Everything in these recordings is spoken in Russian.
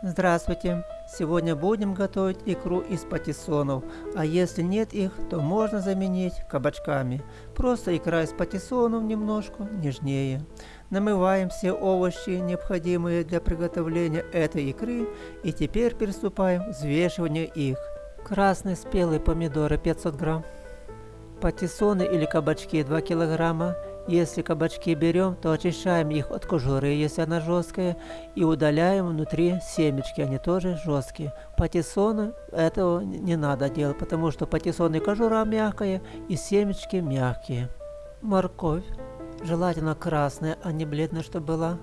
Здравствуйте! Сегодня будем готовить икру из патиссонов, а если нет их, то можно заменить кабачками. Просто икра из патиссонов немножко нежнее. Намываем все овощи, необходимые для приготовления этой икры, и теперь приступаем к взвешиванию их. Красные спелые помидоры 500 грамм, патиссоны или кабачки 2 килограмма, если кабачки берем, то очищаем их от кожуры, если она жесткая, и удаляем внутри семечки, они тоже жесткие. Патиссоны этого не надо делать, потому что патиссоны кожура мягкая и семечки мягкие. Морковь, желательно красная, а не бледная, чтобы была,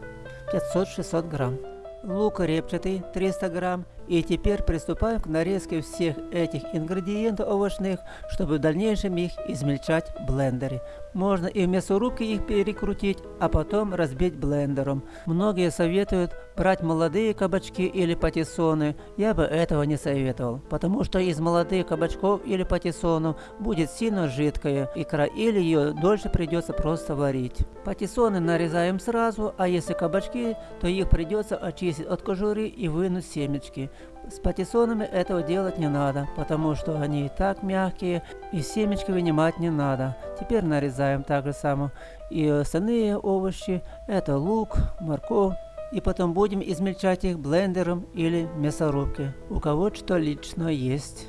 500-600 грамм. Лук репчатый 300 грамм и теперь приступаем к нарезке всех этих ингредиентов овощных, чтобы в дальнейшем их измельчать в блендере. Можно и в мясорубке их перекрутить, а потом разбить блендером. Многие советуют брать молодые кабачки или патиссоны. Я бы этого не советовал, потому что из молодых кабачков или патиссонов будет сильно жидкая икра или ее дольше придется просто варить. Патиссоны нарезаем сразу, а если кабачки, то их придется очистить от кожуры и вынуть семечки. С патиссонами этого делать не надо, потому что они и так мягкие, и семечки вынимать не надо. Теперь нарезаем так же само. И остальные овощи, это лук, морковь, и потом будем измельчать их блендером или мясорубке, у кого что лично есть.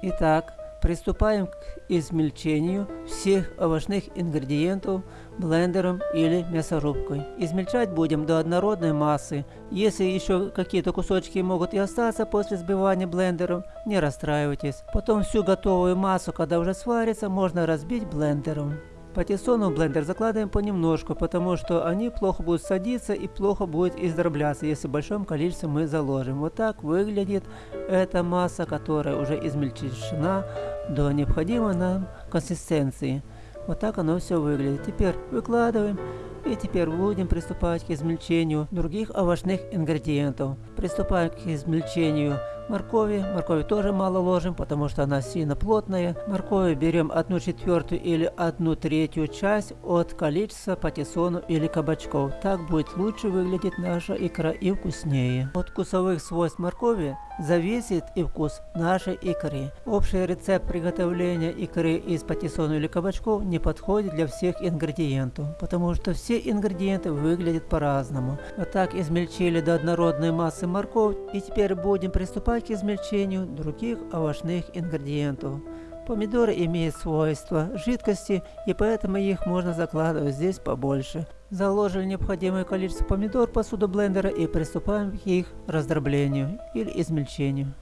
Итак, Приступаем к измельчению всех овощных ингредиентов блендером или мясорубкой. Измельчать будем до однородной массы. Если еще какие-то кусочки могут и остаться после сбивания блендером, не расстраивайтесь. Потом всю готовую массу, когда уже сварится, можно разбить блендером. Патиссону в блендер закладываем понемножку, потому что они плохо будут садиться и плохо будет издробляться, если в большом количестве мы заложим. Вот так выглядит эта масса, которая уже измельчена до необходимой нам консистенции. Вот так оно все выглядит. Теперь выкладываем и теперь будем приступать к измельчению других овощных ингредиентов. Приступаем к измельчению моркови. Моркови тоже мало ложим, потому что она сильно плотная. Моркови берем одну четвертую или одну третью часть от количества патиссонов или кабачков. Так будет лучше выглядеть наша икра и вкуснее. От вкусовых свойств моркови зависит и вкус нашей икры. Общий рецепт приготовления икры из патиссона или кабачков не подходит для всех ингредиентов, потому что все ингредиенты выглядят по-разному. Вот так измельчили до однородной массы морковь и теперь будем приступать к измельчению других овощных ингредиентов. Помидоры имеют свойства жидкости, и поэтому их можно закладывать здесь побольше. Заложили необходимое количество помидор в посуду блендера и приступаем к их раздроблению или измельчению.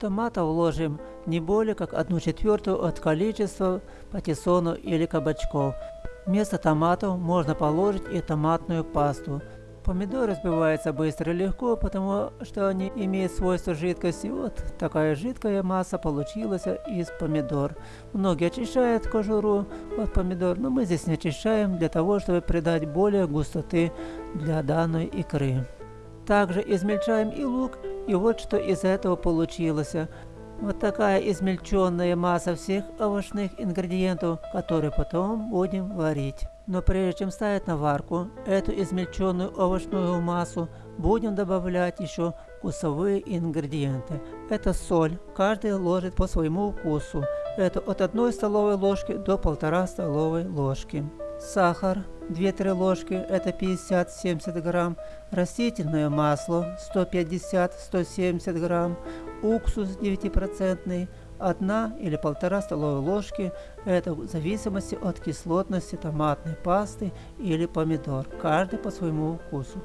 Томатов вложим не более как 1 четвертую от количества патиссонов или кабачков. Вместо томатов можно положить и томатную пасту. Помидоры разбиваются быстро и легко, потому что они имеют свойство жидкости. Вот такая жидкая масса получилась из помидор. Многие очищают кожуру от помидор, но мы здесь не очищаем для того, чтобы придать более густоты для данной икры. Также измельчаем и лук, и вот что из этого получилось. Вот такая измельченная масса всех овощных ингредиентов, которые потом будем варить. Но прежде чем ставить на варку эту измельченную овощную массу, будем добавлять еще вкусовые ингредиенты. Это соль, каждый ложит по своему вкусу. Это от 1 столовой ложки до 1,5 столовой ложки. Сахар 2-3 ложки, это 50-70 грамм. Растительное масло 150-170 грамм. Уксус 9% одна или полтора столовые ложки, это в зависимости от кислотности томатной пасты или помидор, каждый по своему вкусу.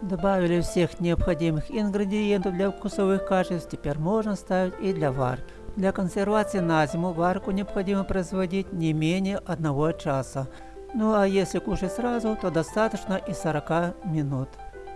Добавили всех необходимых ингредиентов для вкусовых качеств, теперь можно ставить и для варки. Для консервации на зиму варку необходимо производить не менее одного часа. Ну а если кушать сразу, то достаточно и 40 минут.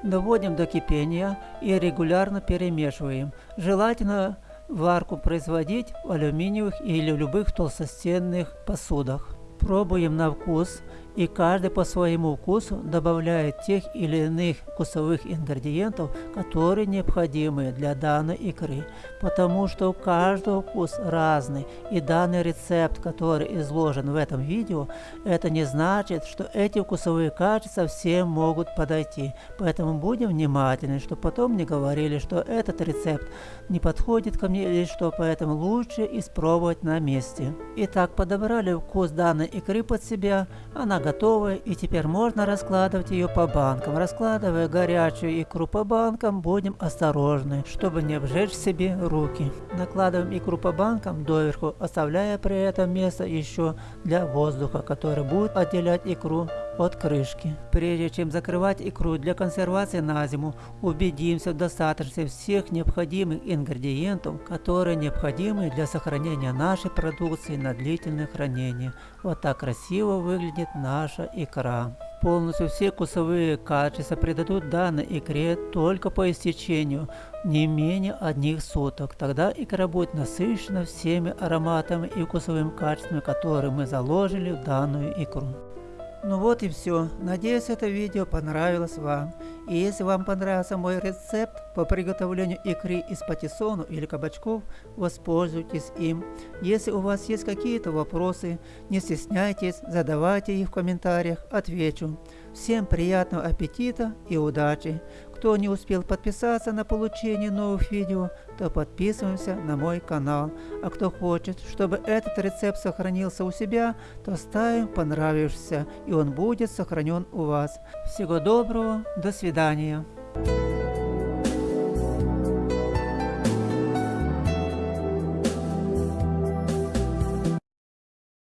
Доводим до кипения и регулярно перемешиваем. Желательно Варку производить в алюминиевых или любых толстостенных посудах. Пробуем на вкус и каждый по своему вкусу добавляет тех или иных вкусовых ингредиентов, которые необходимы для данной икры, потому что у каждого вкус разный, и данный рецепт, который изложен в этом видео, это не значит, что эти вкусовые качества всем могут подойти, поэтому будем внимательны, чтобы потом не говорили, что этот рецепт не подходит ко мне или что, поэтому лучше испробовать на месте. Итак, подобрали вкус данной икры под себя, она готовая и теперь можно раскладывать ее по банкам. Раскладывая горячую икру по банкам, будем осторожны, чтобы не обжечь себе руки. Накладываем икру по банкам доверху, оставляя при этом место еще для воздуха, который будет отделять икру от крышки. Прежде чем закрывать икру для консервации на зиму, убедимся в достаточности всех необходимых ингредиентов, которые необходимы для сохранения нашей продукции на длительное хранение. Вот так красиво выглядит наша икра. Полностью все вкусовые качества придадут данной икре только по истечению не менее одних суток. Тогда икра будет насыщена всеми ароматами и вкусовыми качествами, которые мы заложили в данную икру. Ну вот и все. Надеюсь, это видео понравилось вам. И если вам понравился мой рецепт по приготовлению икры из патиссону или кабачков, воспользуйтесь им. Если у вас есть какие-то вопросы, не стесняйтесь, задавайте их в комментариях, отвечу. Всем приятного аппетита и удачи! Кто не успел подписаться на получение новых видео, то подписываемся на мой канал. А кто хочет, чтобы этот рецепт сохранился у себя, то ставим понравившийся, и он будет сохранен у вас. Всего доброго, до свидания.